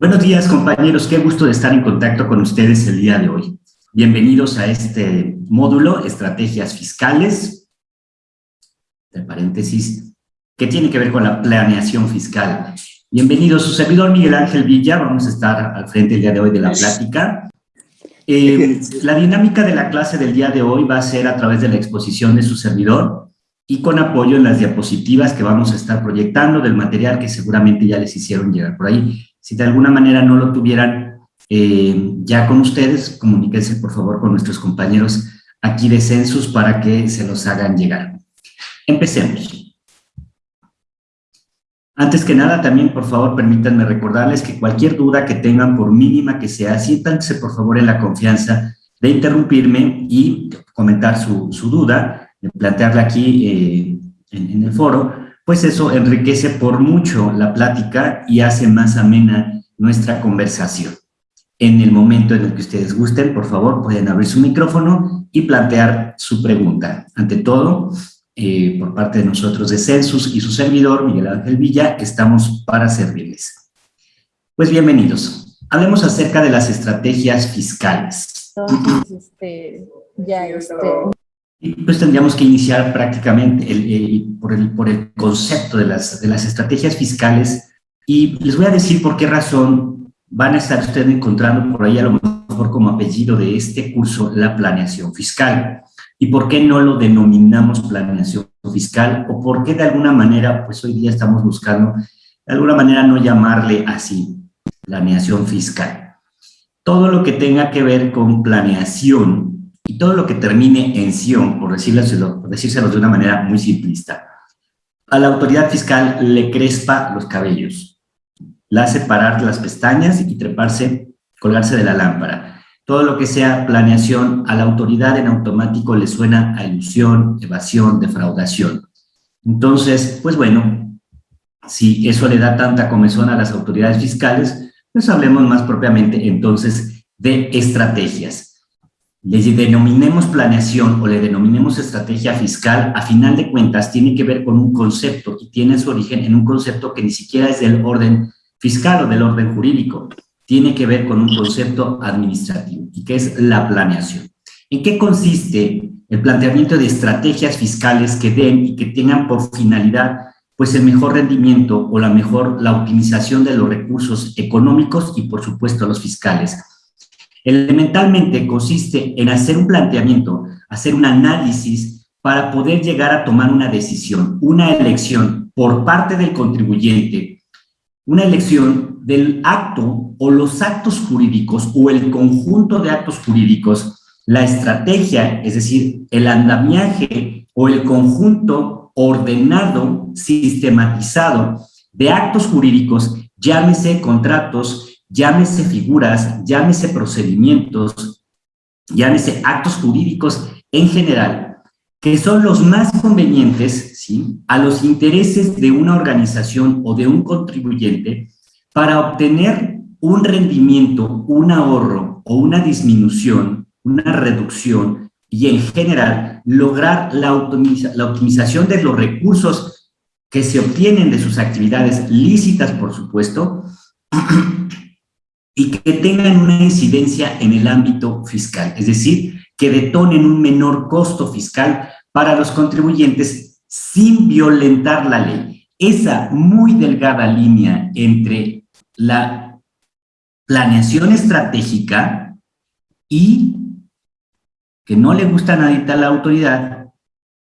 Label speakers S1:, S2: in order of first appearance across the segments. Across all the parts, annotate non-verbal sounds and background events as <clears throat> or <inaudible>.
S1: Buenos días, compañeros. Qué gusto de estar en contacto con ustedes el día de hoy. Bienvenidos a este módulo, Estrategias Fiscales, de paréntesis, que tiene que ver con la planeación fiscal. Bienvenido, su servidor Miguel Ángel Villa. Vamos a estar al frente el día de hoy de la plática. Eh, la dinámica de la clase del día de hoy va a ser a través de la exposición de su servidor y con apoyo en las diapositivas que vamos a estar proyectando del material que seguramente ya les hicieron llegar por ahí. Si de alguna manera no lo tuvieran eh, ya con ustedes, comuníquense por favor con nuestros compañeros aquí de Census para que se los hagan llegar. Empecemos. Antes que nada, también, por favor, permítanme recordarles que cualquier duda que tengan, por mínima que sea, siéntanse, por favor, en la confianza de interrumpirme y comentar su, duda, de plantearla aquí eh, en el foro, pues eso enriquece por mucho la plática y hace más amena nuestra conversación. En el momento en el que ustedes gusten, por favor, pueden abrir su micrófono y plantear su pregunta. Ante todo, eh, por parte de nosotros de Census y su servidor, Miguel Ángel Villa, estamos para servirles. Pues bienvenidos. Hablemos acerca de las estrategias fiscales. Entonces, este, ya este, y pues tendríamos que iniciar prácticamente por, el, por, el, concepto de las, de las estrategias fiscales. Y les voy a decir por qué razón van a estar ustedes encontrando por ahí a lo mejor como apellido de este curso la planeación fiscal. Y por qué no lo denominamos planeación fiscal o por qué de alguna manera pues hoy día estamos buscando de alguna manera no llamarle así planeación fiscal. Todo lo que tenga que ver con planeación y todo lo que termine en sion, por decírselo, de una manera muy simplista, a la autoridad fiscal le crespa los cabellos, la hace parar las pestañas y treparse, colgarse de la lámpara. Todo lo que sea planeación a la autoridad en automático le suena a ilusión, evasión, defraudación. Entonces, pues bueno, si eso le da tanta comezón a las autoridades fiscales, pues hablemos más propiamente entonces de estrategias le denominemos planeación o le denominemos estrategia fiscal, a final de cuentas tiene que ver con un concepto y tiene su origen en un concepto que ni siquiera es del orden fiscal o del orden jurídico, tiene que ver con un concepto administrativo y que es la planeación. ¿En qué consiste el planteamiento de estrategias fiscales que den y que tengan por finalidad pues el mejor rendimiento o la mejor, la optimización de los recursos económicos y por supuesto los fiscales? Elementalmente consiste en hacer un planteamiento, hacer un análisis para poder llegar a tomar una decisión, una elección por parte del contribuyente, una elección del acto o los actos jurídicos o el conjunto de actos jurídicos, la estrategia, es decir, el andamiaje o el conjunto ordenado, sistematizado de actos jurídicos, llámese contratos, llámese figuras, llámese procedimientos, llámese actos jurídicos en general, que son los más convenientes ¿sí? a los intereses de una organización o de un contribuyente para obtener un rendimiento, un ahorro o una disminución, una reducción y en general lograr la, la optimización de los recursos que se obtienen de sus actividades lícitas, por supuesto, <clears throat> y que tengan una incidencia en el ámbito fiscal, es decir, que detonen un menor costo fiscal para los contribuyentes sin violentar la ley. Esa muy delgada línea entre la planeación estratégica y que no le gusta a nadie la autoridad,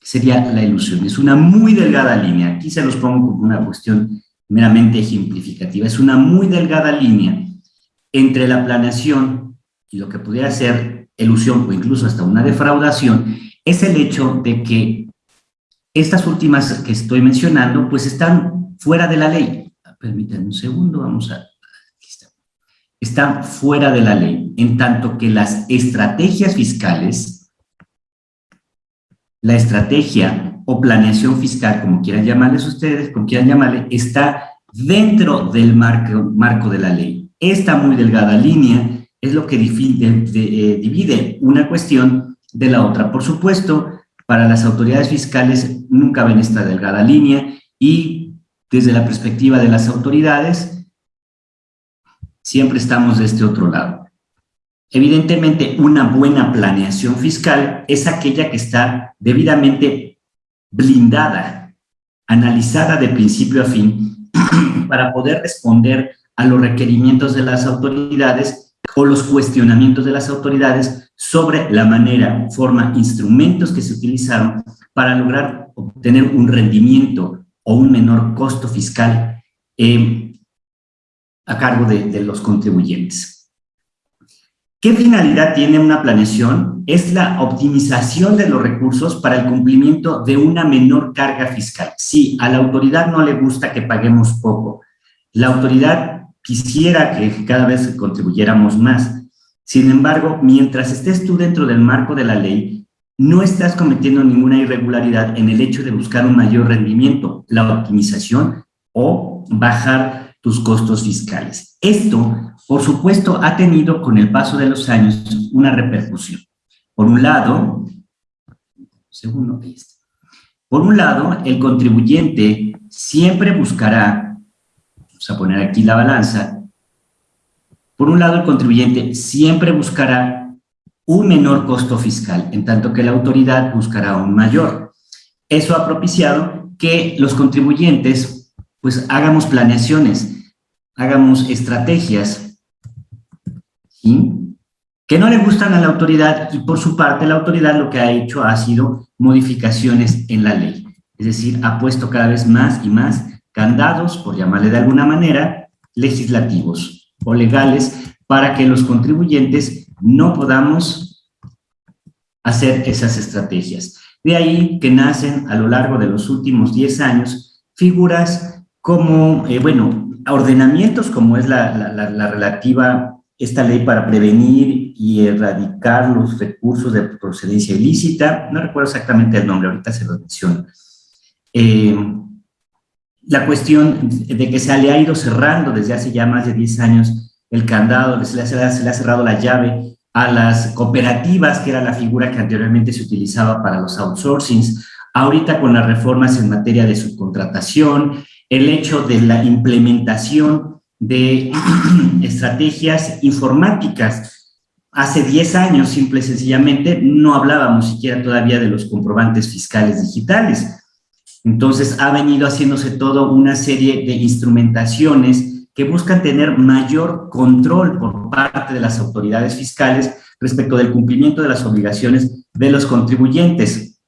S1: sería la ilusión. Es una muy delgada línea. Aquí se los pongo como una cuestión meramente ejemplificativa. Es una muy delgada línea entre la planeación y lo que pudiera ser ilusión o incluso hasta una defraudación, es el hecho de que estas últimas que estoy mencionando, pues están fuera de la ley. Permítanme un segundo, vamos a... Aquí está. Están fuera de la ley, en tanto que las estrategias fiscales, la estrategia o planeación fiscal, como quieran llamarles ustedes, como quieran llamarle, está dentro del marco, marco de la ley. Esta muy delgada línea es lo que eh, divide una cuestión de la otra. Por supuesto, para las autoridades fiscales nunca ven esta delgada línea y desde la perspectiva de las autoridades, siempre estamos de este otro lado. Evidentemente, una buena planeación fiscal es aquella que está debidamente blindada, analizada de principio a fin, <clears throat> para poder responder a los requerimientos de las autoridades o los cuestionamientos de las autoridades sobre la manera, forma, instrumentos que se utilizaron para lograr obtener un rendimiento o un menor costo fiscal eh, a cargo de, los contribuyentes. ¿Qué finalidad tiene una planeación? Es la optimización de los recursos para el cumplimiento de una menor carga fiscal. Sí, a la autoridad no le gusta que paguemos poco. La autoridad quisiera que cada vez contribuyéramos más. Sin embargo, mientras estés tú dentro del marco de la ley, no estás cometiendo ninguna irregularidad en el hecho de buscar un mayor rendimiento, la optimización o bajar tus costos fiscales. Esto, por supuesto, ha tenido con el paso de los años una repercusión. Por un lado, segundo, por un lado, el contribuyente siempre buscará Vamos a poner aquí la balanza. Por un lado, el contribuyente siempre buscará un menor costo fiscal, en tanto que la autoridad buscará un mayor. Eso ha propiciado que los contribuyentes pues hagamos planeaciones, hagamos estrategias, que no le gustan a la autoridad y por su parte la autoridad lo que ha hecho ha sido modificaciones en la ley. Es decir, ha puesto cada vez más y más candados, por llamarle de alguna manera, legislativos o legales para que los contribuyentes no podamos hacer esas estrategias. De ahí que nacen a lo largo de los últimos 10 años figuras como, eh, bueno, ordenamientos como es la, la, relativa, esta ley para prevenir y erradicar los recursos de procedencia ilícita, no recuerdo exactamente el nombre, ahorita se lo menciono. Eh, la cuestión de que se le ha ido cerrando desde hace ya más de 10 años el candado, se le, ha, se le ha cerrado la llave a las cooperativas, que era la figura que anteriormente se utilizaba para los outsourcings, ahorita con las reformas en materia de subcontratación, el hecho de la implementación de <clears throat> estrategias informáticas. Hace 10 años, simple y sencillamente, no hablábamos siquiera todavía de los comprobantes fiscales digitales. Entonces ha venido haciéndose toda una serie de instrumentaciones que buscan tener mayor control por parte de las autoridades fiscales respecto del cumplimiento de las obligaciones de los contribuyentes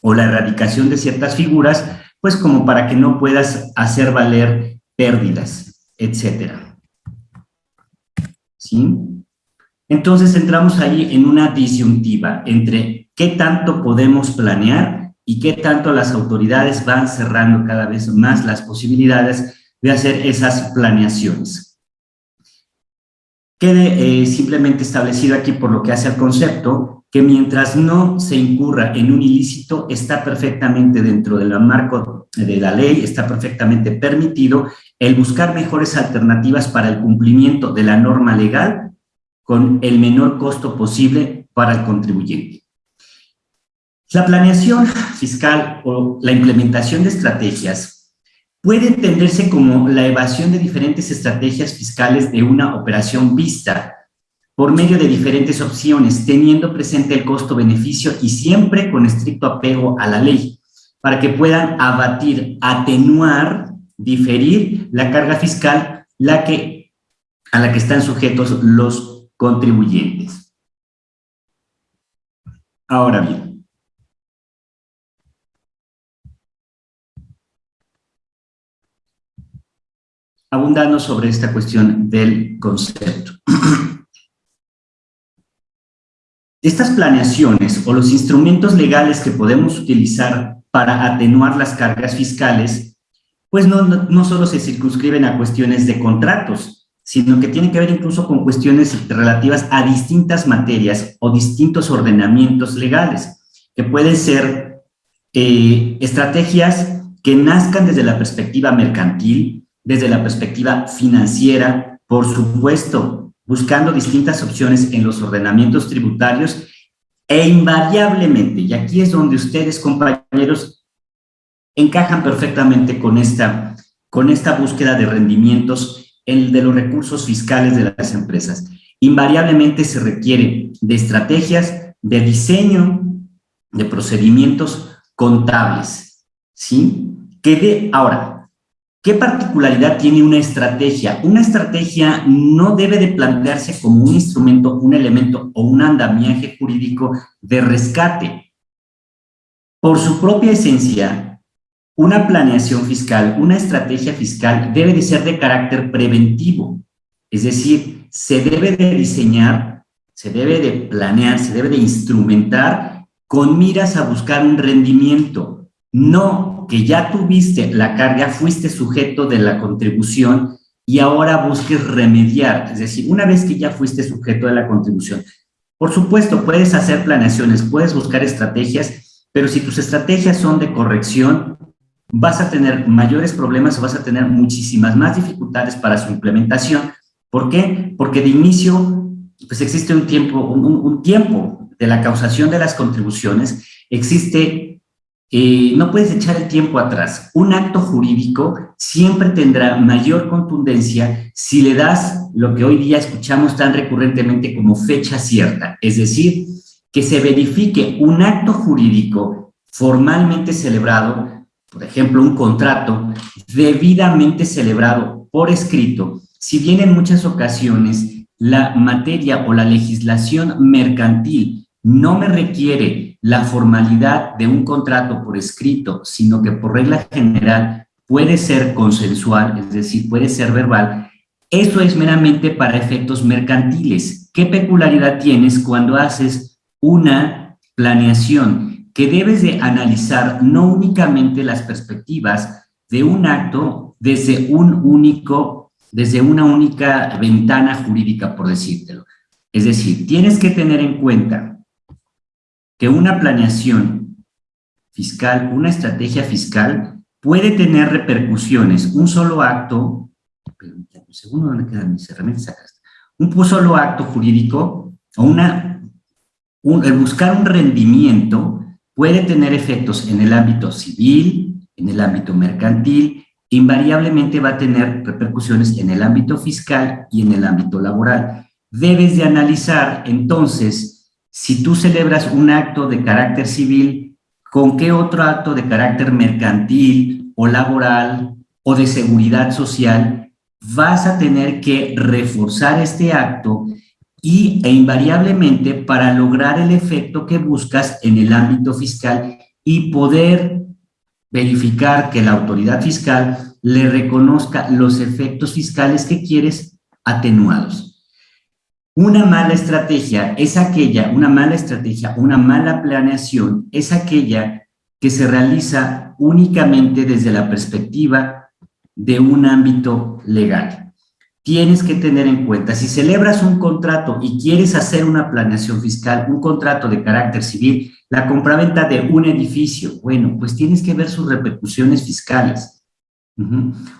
S1: o la erradicación de ciertas figuras, pues como para que no puedas hacer valer pérdidas, etcétera. ¿Sí? Entonces entramos ahí en una disyuntiva entre qué tanto podemos planear y qué tanto las autoridades van cerrando cada vez más las posibilidades de hacer esas planeaciones. Quede eh, simplemente establecido aquí por lo que hace al concepto que mientras no se incurra en un ilícito está perfectamente dentro del marco de la ley, está perfectamente permitido el buscar mejores alternativas para el cumplimiento de la norma legal con el menor costo posible para el contribuyente. La planeación fiscal o la implementación de estrategias puede entenderse como la evasión de diferentes estrategias fiscales de una operación vista por medio de diferentes opciones, teniendo presente el costo-beneficio y siempre con estricto apego a la ley, para que puedan abatir, atenuar, diferir la carga fiscal la que, a la que están sujetos los contribuyentes. Ahora bien, abundando sobre esta cuestión del concepto. <clears throat> Estas planeaciones o los instrumentos legales que podemos utilizar para atenuar las cargas fiscales, pues no, solo se circunscriben a cuestiones de contratos, sino que tienen que ver incluso con cuestiones relativas a distintas materias o distintos ordenamientos legales, que pueden ser eh, estrategias que nazcan desde la perspectiva mercantil, desde la perspectiva financiera, por supuesto, buscando distintas opciones en los ordenamientos tributarios e invariablemente, y aquí es donde ustedes, compañeros, encajan perfectamente con esta, con esta búsqueda de rendimientos el de los recursos fiscales de las empresas. Invariablemente se requiere de estrategias, de diseño, de procedimientos contables, ¿sí? Que de, ahora, ¿qué particularidad tiene una estrategia? Una estrategia no debe de plantearse como un instrumento, un elemento o un andamiaje jurídico de rescate. Por su propia esencia, una planeación fiscal, una estrategia fiscal debe de ser de carácter preventivo, es decir, se debe de diseñar, se debe de planear, se debe de instrumentar con miras a buscar un rendimiento, no que ya tuviste la carga, fuiste sujeto de la contribución y ahora busques remediar, es decir, una vez que ya fuiste sujeto de la contribución. Por supuesto, puedes hacer planeaciones, puedes buscar estrategias pero si tus estrategias son de corrección, vas a tener mayores problemas o vas a tener muchísimas más dificultades para su implementación. ¿Por qué? Porque de inicio, pues existe un tiempo, un, tiempo de la causación de las contribuciones, existe, eh, no puedes echar el tiempo atrás. Un acto jurídico siempre tendrá mayor contundencia si le das lo que hoy día escuchamos tan recurrentemente como fecha cierta, es decir, que se verifique un acto jurídico formalmente celebrado, por ejemplo, un contrato debidamente celebrado por escrito, si bien en muchas ocasiones la materia o la legislación mercantil no me requiere la formalidad de un contrato por escrito, sino que por regla general puede ser consensual, es decir, puede ser verbal, eso es meramente para efectos mercantiles. ¿Qué peculiaridad tienes cuando haces una planeación que debes de analizar no únicamente las perspectivas de un acto desde un único, desde una única ventana jurídica, por decírtelo. Es decir, tienes que tener en cuenta que una planeación fiscal, una estrategia fiscal, puede tener repercusiones. Un solo acto, un solo acto jurídico o una el buscar un rendimiento puede tener efectos en el ámbito civil, en el ámbito mercantil, invariablemente va a tener repercusiones en el ámbito fiscal y en el ámbito laboral. Debes de analizar, entonces, si tú celebras un acto de carácter civil, ¿con qué otro acto de carácter mercantil o laboral o de seguridad social vas a tener que reforzar este acto y, e invariablemente para lograr el efecto que buscas en el ámbito fiscal y poder verificar que la autoridad fiscal le reconozca los efectos fiscales que quieres atenuados. Una mala estrategia es aquella, una mala estrategia, una mala planeación es aquella que se realiza únicamente desde la perspectiva de un ámbito legal tienes que tener en cuenta, si celebras un contrato y quieres hacer una planeación fiscal, un contrato de carácter civil, la compraventa de un edificio, bueno, pues tienes que ver sus repercusiones fiscales.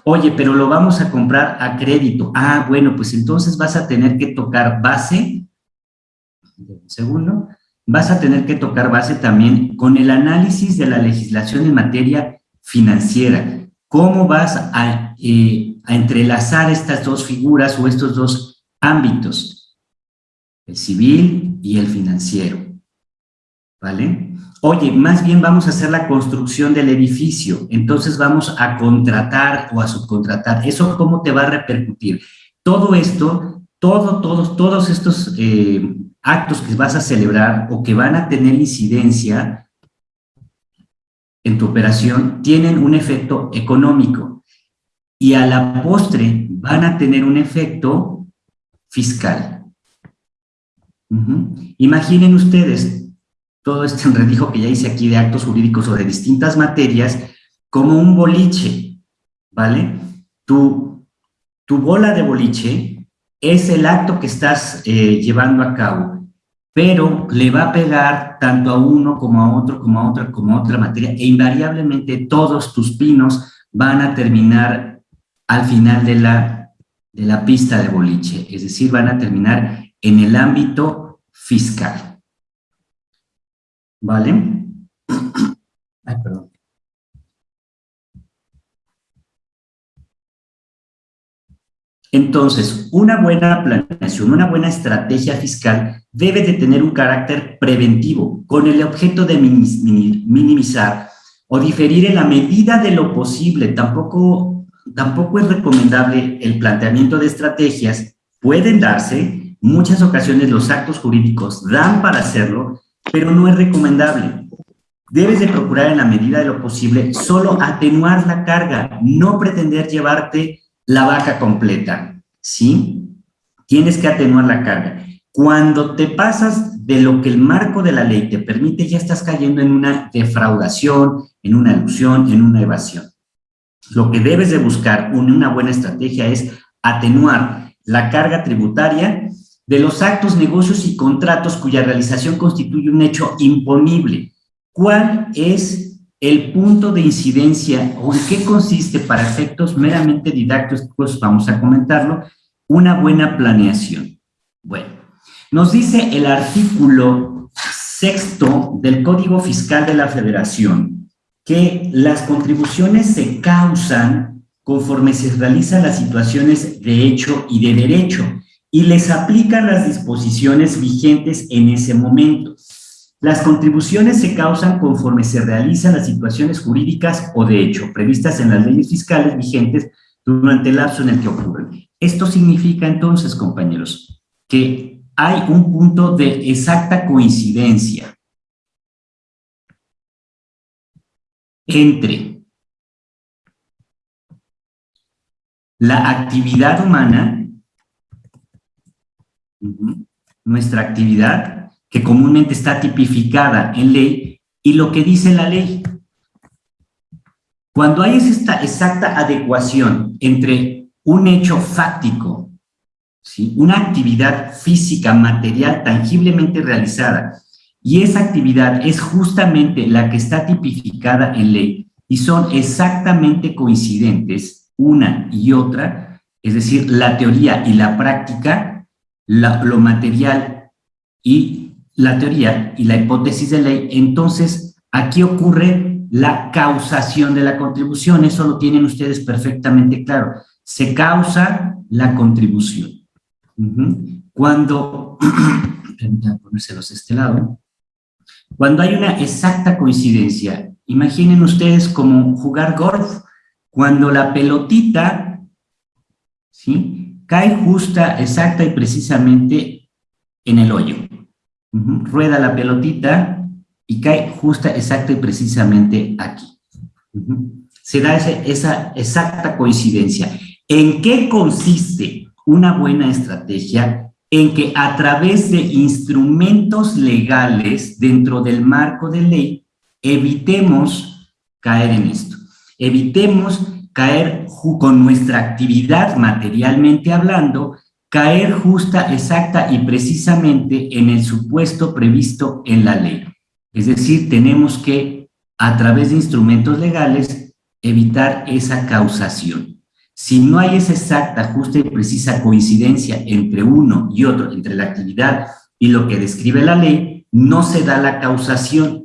S1: Oye, pero lo vamos a comprar a crédito. Ah, bueno, pues entonces vas a tener que tocar base, segundo, vas a tener que tocar base también con el análisis de la legislación en materia financiera. ¿Cómo vas a eh, a entrelazar estas dos figuras o estos dos ámbitos, el civil y el financiero. ¿Vale? Oye, más bien vamos a hacer la construcción del edificio, entonces vamos a contratar o a subcontratar. ¿Eso cómo te va a repercutir? Todo esto, todo, todos, todos estos eh, actos que vas a celebrar o que van a tener incidencia en tu operación tienen un efecto económico y a la postre van a tener un efecto fiscal. Imaginen ustedes todo este enredijo que ya hice aquí de actos jurídicos o de distintas materias como un boliche, ¿vale? Tu, tu bola de boliche es el acto que estás eh, llevando a cabo, pero le va a pegar tanto a uno como a otro, como a otra, como a otra materia, e invariablemente todos tus pinos van a terminar al final de la, de la pista de boliche, es decir, van a terminar en el ámbito fiscal. ¿Vale? <clears throat> Ay, perdón. Entonces, una buena planeación, una buena estrategia fiscal debe de tener un carácter preventivo con el objeto de minimizar o diferir en la medida de lo posible. Tampoco, tampoco es recomendable el planteamiento de estrategias. Pueden darse, muchas ocasiones los actos jurídicos dan para hacerlo, pero no es recomendable. Debes de procurar en la medida de lo posible solo atenuar la carga, no pretender llevarte la vaca completa, ¿sí? Tienes que atenuar la carga. Cuando te pasas de lo que el marco de la ley te permite, ya estás cayendo en una defraudación, en una ilusión, en una evasión. Lo que debes de buscar, una buena estrategia, es atenuar la carga tributaria de los actos, negocios y contratos cuya realización constituye un hecho imponible. ¿Cuál es el punto de incidencia o en qué consiste para efectos meramente didácticos, vamos a comentarlo, una buena planeación. Bueno, nos dice el artículo sexto del Código Fiscal de la Federación que las contribuciones se causan conforme se realizan las situaciones de hecho y de derecho y les aplican las disposiciones vigentes en ese momento. Las contribuciones se causan conforme se realizan las situaciones jurídicas o de hecho previstas en las leyes fiscales vigentes durante el lapso en el que ocurren. Esto significa entonces, compañeros, que hay un punto de exacta coincidencia entre la actividad humana, nuestra actividad, que comúnmente está tipificada en ley, y lo que dice la ley. Cuando hay esta exacta adecuación entre un hecho fáctico, ¿sí? una actividad física, material, tangiblemente realizada, y esa actividad es justamente la que está tipificada en ley, y son exactamente coincidentes una y otra, es decir, la teoría y la práctica, lo material y la teoría y la hipótesis de ley, entonces aquí ocurre la causación de la contribución. Eso lo tienen ustedes perfectamente claro. Se causa la contribución. Cuando, <clears throat> ponérselos este lado, cuando hay una exacta coincidencia, imaginen ustedes como jugar golf, cuando la pelotita, ¿sí? Cae justa, exacta y precisamente en el hoyo rueda la pelotita y cae justa, exacta y precisamente aquí. Se da esa exacta coincidencia. ¿En qué consiste una buena estrategia? En que a través de instrumentos legales dentro del marco de ley, evitemos caer en esto. Evitemos caer con nuestra actividad materialmente hablando caer justa, exacta y precisamente en el supuesto previsto en la ley. Es decir, tenemos que, a través de instrumentos legales, evitar esa causación. Si no hay esa exacta, justa y precisa coincidencia entre uno y otro, entre la actividad y lo que describe la ley, no se da la causación.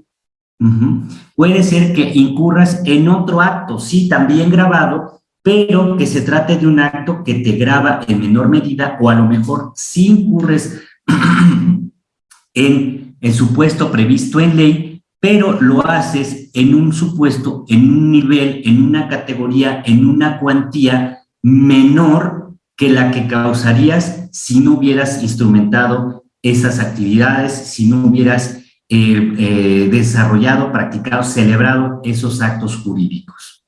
S1: Puede ser que incurras en otro acto, sí, también grabado, pero que se trate de un acto que te graba en menor medida o a lo mejor si incurres <clears throat> en el supuesto previsto en ley, pero lo haces en un supuesto, en un nivel, en una categoría, en una cuantía menor que la que causarías si no hubieras instrumentado esas actividades, si no hubieras eh, desarrollado, practicado, celebrado esos actos jurídicos.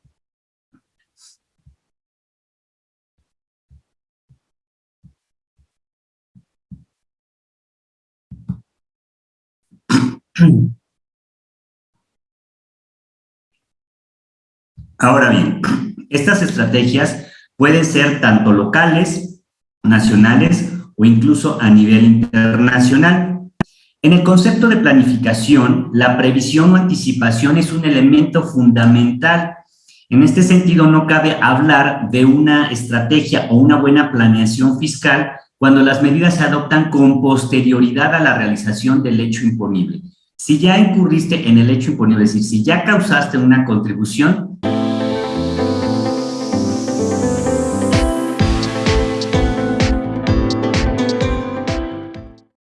S1: Ahora bien, estas estrategias pueden ser tanto locales, nacionales o incluso a nivel internacional. En el concepto de planificación, la previsión o anticipación es un elemento fundamental. En este sentido, no cabe hablar de una estrategia o una buena planeación fiscal cuando las medidas se adoptan con posterioridad a la realización del hecho imponible. Si ya incurriste en el hecho imponible, es decir, si ya causaste una contribución,